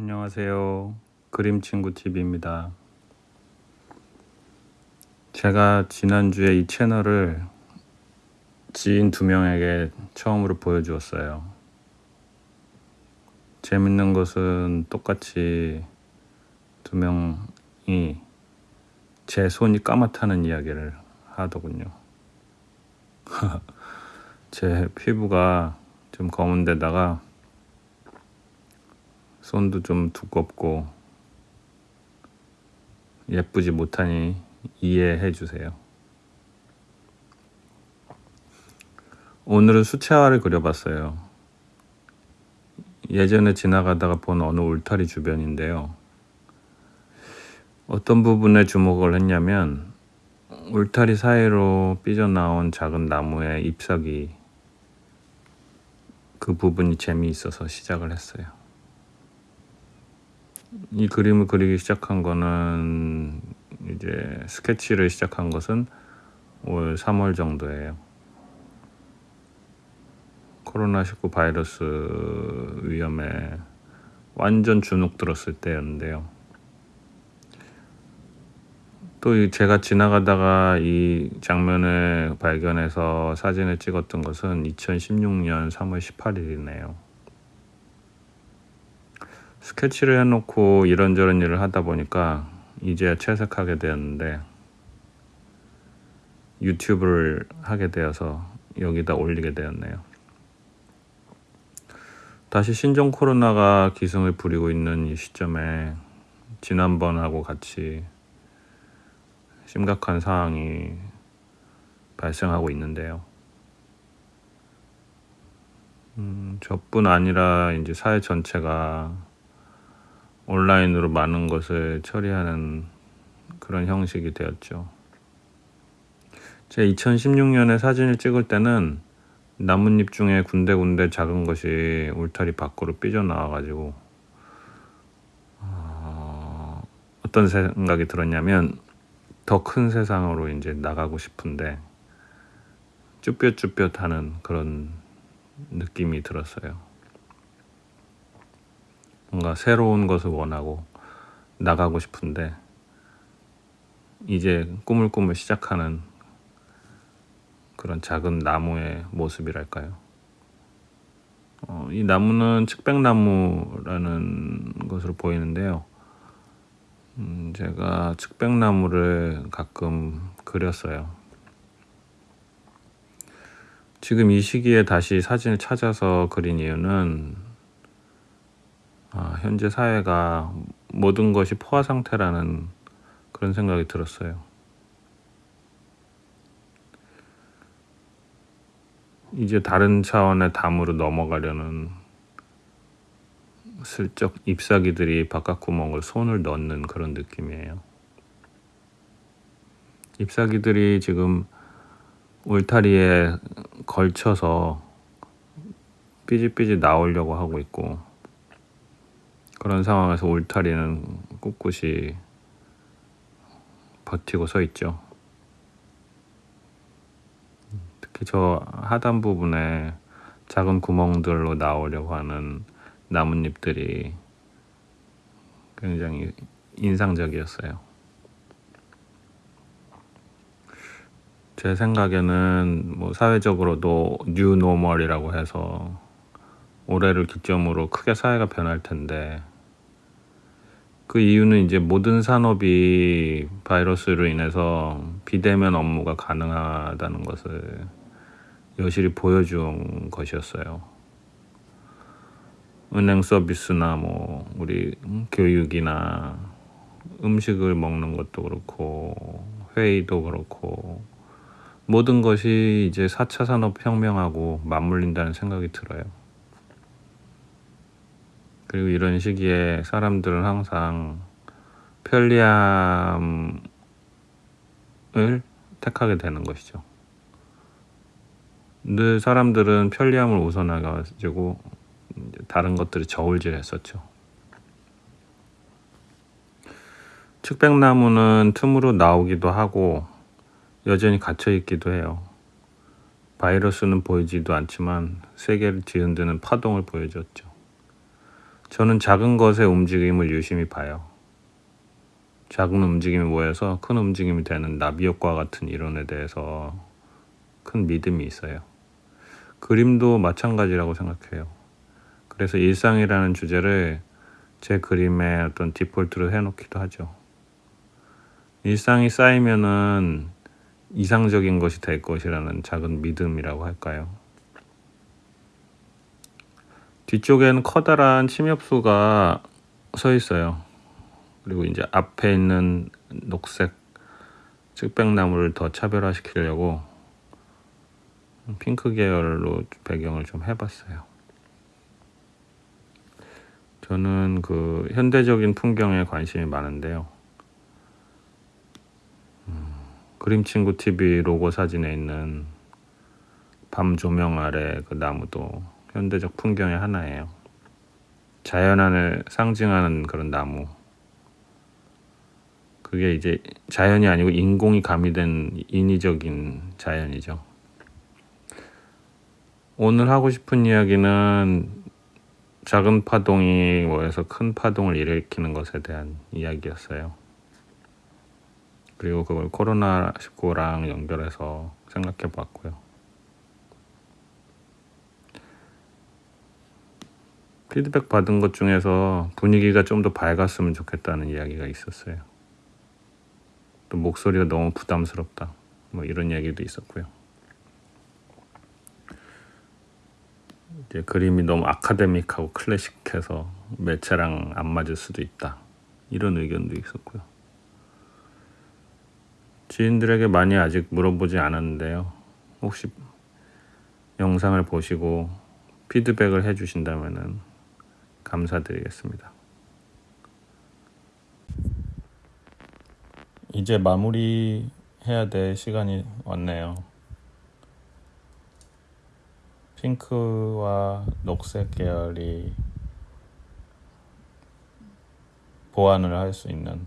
안녕하세요. 그림친구TV입니다. 제가 지난주에 이 채널을 지인 두 명에게 처음으로 보여주었어요. 재밌는 것은 똑같이 두 명이 제 손이 까맣다는 이야기를 하더군요. 제 피부가 좀 검은 데다가 손도 좀 두껍고 예쁘지 못하니 이해해 주세요. 오늘은 수채화를 그려봤어요. 예전에 지나가다가 본 어느 울타리 주변인데요. 어떤 부분에 주목을 했냐면 울타리 사이로 삐져나온 작은 나무의 잎사귀 그 부분이 재미있어서 시작을 했어요. 이 그림을 그리기 시작한 거는 이제 스케치를 시작한 것은 올 3월 정도예요. 코로나19 바이러스 위험에 완전 주눅 들었을 때였는데요. 또 제가 지나가다가 이 장면을 발견해서 사진을 찍었던 것은 2016년 3월 18일이네요. 스케치를 해놓고 이런저런 일을 하다 보니까 이제야 채색하게 되었는데 유튜브를 하게 되어서 여기다 올리게 되었네요. 다시 신종 코로나가 기승을 부리고 있는 이 시점에 지난번하고 같이 심각한 상황이 발생하고 있는데요. 음, 저뿐 아니라 이제 사회 전체가 온라인으로 많은 것을 처리하는 그런 형식이 되었죠. 제 2016년에 사진을 찍을 때는 나뭇잎 중에 군데군데 작은 것이 울타리 밖으로 삐져나와가지고 어, 어떤 생각이 들었냐면 더 큰 세상으로 이제 나가고 싶은데 쭈뼛쭈뼛하는 그런 느낌이 들었어요. 뭔가 새로운 것을 원하고 나가고 싶은데 이제 꾸물꾸물 시작하는 그런 작은 나무의 모습이랄까요. 어, 이 나무는 측백나무라는 것으로 보이는데요. 음, 제가 측백나무를 가끔 그렸어요. 지금 이 시기에 다시 사진을 찾아서 그린 이유는 아, 현재 사회가 모든 것이 포화 상태라는 그런 생각이 들었어요. 이제 다른 차원의 담으로 넘어가려는 슬쩍 잎사귀들이 바깥 구멍을 손을 넣는 그런 느낌이에요. 잎사귀들이 지금 울타리에 걸쳐서 삐질삐질 나오려고 하고 있고 그런 상황에서 울타리는 꿋꿋이 버티고 서 있죠. 특히 저 하단 부분에 작은 구멍들로 나오려고 하는 나뭇잎들이 굉장히 인상적이었어요. 제 생각에는 뭐 사회적으로도 뉴노멀이라고 해서 올해를 기점으로 크게 사회가 변할 텐데 그 이유는 이제 모든 산업이 바이러스로 인해서 비대면 업무가 가능하다는 것을 여실히 보여준 것이었어요. 은행 서비스나 뭐 우리 교육이나 음식을 먹는 것도 그렇고 회의도 그렇고 모든 것이 이제 4차 산업혁명하고 맞물린다는 생각이 들어요. 그리고 이런 시기에 사람들은 항상 편리함을 택하게 되는 것이죠. 늘 사람들은 편리함을 우선해가지고 다른 것들이 저울질했었죠. 측백나무는 틈으로 나오기도 하고 여전히 갇혀 있기도 해요. 바이러스는 보이지도 않지만 세계를 뒤흔드는 파동을 보여줬죠. 저는 작은 것의 움직임을 유심히 봐요. 작은 움직임이 모여서 큰 움직임이 되는 나비 효과 같은 이론에 대해서 큰 믿음이 있어요. 그림도 마찬가지라고 생각해요. 그래서 일상이라는 주제를 제 그림의 어떤 디폴트로 해놓기도 하죠. 일상이 쌓이면은 이상적인 것이 될 것이라는 작은 믿음이라고 할까요? 뒤쪽에는 커다란 침엽수가 서 있어요. 그리고 이제 앞에 있는 녹색 측백나무를 더 차별화시키려고 핑크 계열로 배경을 좀 해봤어요. 저는 그 현대적인 풍경에 관심이 많은데요. 음, 그림친구 TV 로고 사진에 있는 밤 조명 아래 그 나무도 현대적 풍경의 하나예요. 자연안을 상징하는 그런 나무. 그게 이제 자연이 아니고 인공이 가미된 인위적인 자연이죠. 오늘 하고 싶은 이야기는 작은 파동이 모여서 큰 파동을 일으키는 것에 대한 이야기였어요. 그리고 그걸 코로나19랑 연결해서 생각해 봤고요. 피드백 받은 것 중에서 분위기가 좀 더 밝았으면 좋겠다는 이야기가 있었어요. 또 목소리가 너무 부담스럽다. 뭐 이런 얘기도 있었고요. 이제 그림이 너무 아카데믹하고 클래식해서 매체랑 안 맞을 수도 있다. 이런 의견도 있었고요. 지인들에게 많이 아직 물어보지 않았는데요. 혹시 영상을 보시고 피드백을 해주신다면 감사드리겠습니다. 이제 마무리 해야 될 시간이 왔네요. 핑크와 녹색 계열이 보완을 할 수 있는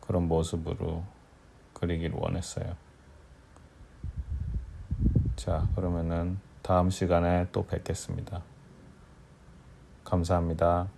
그런 모습으로 그리길 원했어요. 자, 그러면은 다음 시간에 또 뵙겠습니다. 감사합니다.